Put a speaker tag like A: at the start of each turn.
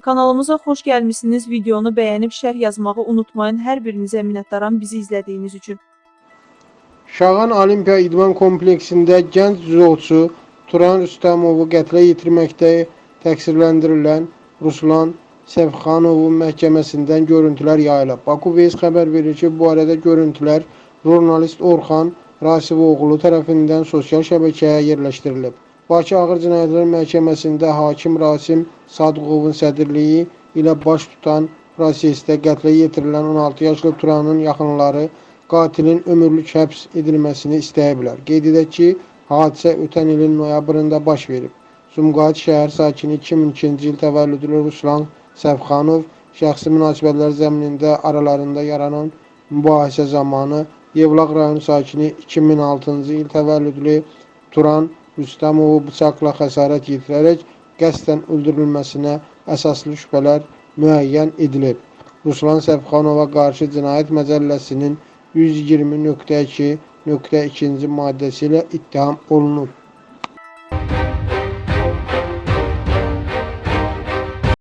A: Kanalımıza xoş gəlmisiniz. Videonu bəyənib şərh yazmağı unutmayın. Hər birinizə minnətdaram bizi izlədiyiniz üçün.
B: Şağan Olimpiya İdman Kompleksində gənc cüdoçu Turan Rüstəmovu qətlə yetirməkdə təqsirləndirilən Ruslan Səfxanovun məhkəməsindən görüntülər yayılıb. Baku Veys xəbər verir ki, bu arada görüntülər jurnalist Orxan Rasivoğlu tərəfindən sosial şəbəkəyə yerləşdirilib. Bakı Ağır Cinayətlər Məhkəməsində hakim Rasim Sadıqovun sədrliyi ilə baş tutan prosesdə qətlə yetirilən 16 yaşlı Turanın yaxınları qatilin ömürlük həbs edilməsini istəyiblər. Qeyd edək ki, hadisə ötən ilin noyabrında baş verib. Sumqayıt şəhər sakini 2002-ci il təvəllüdlü Ruslan Səfxanov şəxsi münasibətlər zəminində aralarında yaranan mübahisə zamanı Yevlaq rayonu sakini 2006-cı il təvəllüdlü Turan Rüstəmovu bıçaqla xəsarət yetirərək qəsdən öldürülməsinə əsaslı şübhələr müəyyən edilib. Ruslan Səfxanova qarşı Cinayət Məcəlləsinin 120.2.2-ci maddəsi ilə ittiham olunub.